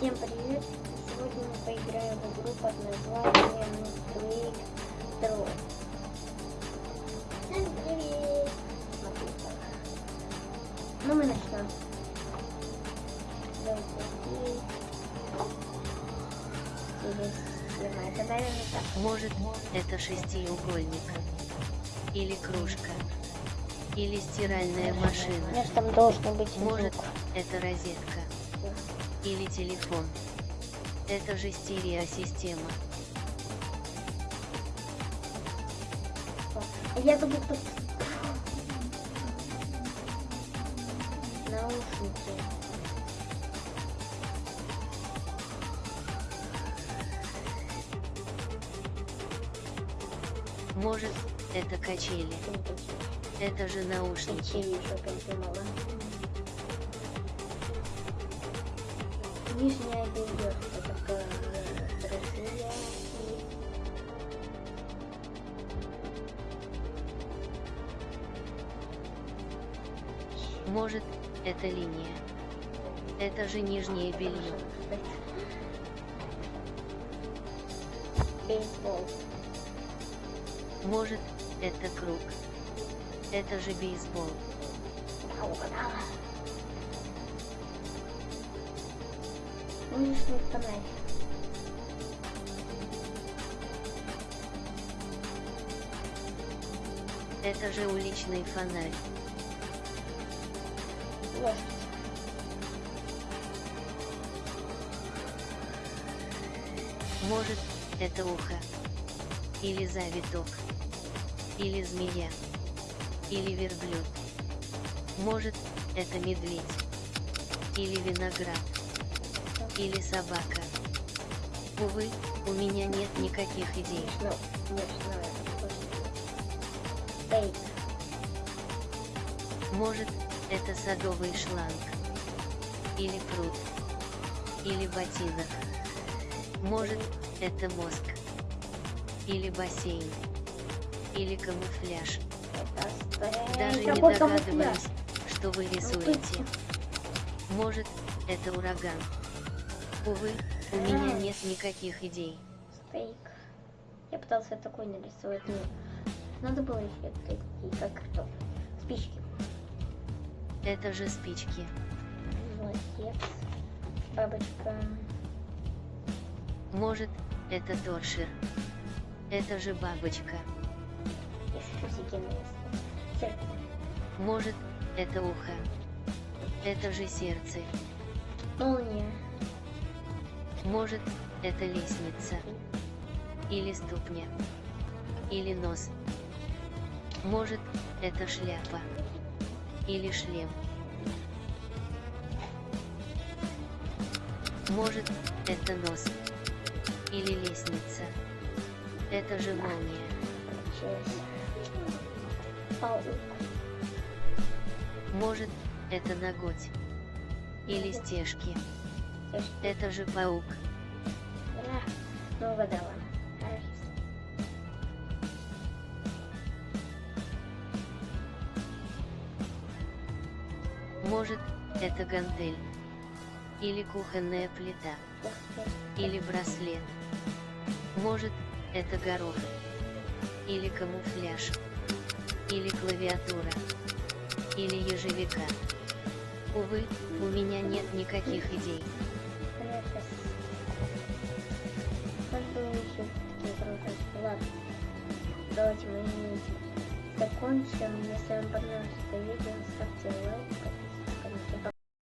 Всем привет! Сегодня мы поиграем в игру под названием Twig Draw. Всем привет! Смотри так. Ну мы начнем. Давайте и... Или снимай. Это, наверное, так. Может, это шестиугольник. Или кружка. Или стиральная машина. Же там должен быть Может, это розетка. Или телефон. Это же стереосистема. Я забыл, что... Наушники. Может, это качели. Это же наушники. Качели еще Нижняя белье. Это такое э, Россия. И Может, это линия. Это же нижнее белье. Бейсбол. Может, это круг. Это же бейсбол. Мне фонарик? Это же уличный фонарь. Лошадь. Может, это ухо. Или завиток. Или змея. Или верблюд. Может, это медведь. Или виноград. Или собака. Увы, у меня нет никаких идей. Ну. Может, это садовый шланг. Или пруд. Или ботинок. Может, это мозг. Или бассейн. Или камуфляж. Даже не догадываюсь, что вы Ну, рисуете. Может, это ураган. Увы, у меня нет никаких идей. Стейк. Я пытался такой нарисовать, но надо было еще такие, как картофель. Спички. Это же спички. Молодец. Бабочка. Может, это торшер. Это же бабочка. Может, это ухо. Это же сердце. Молния. Может, это лестница. Или ступня. Или нос. Может, это шляпа. Или шлем. Может, это нос. Или лестница. Это же молния. Может, это ноготь. Или стежки. Это же паук. Да, ну. Хорошо. Может, это гантель. Или кухонная плита. Или браслет. Может, это горох. Или камуфляж. Или клавиатура. Или ежевика. Увы, у меня нет никаких идей. Хорошо. Может было еще такие круто. Ладно. Давайте мы закончим. Если вам понравилось это видео, ставьте лайк,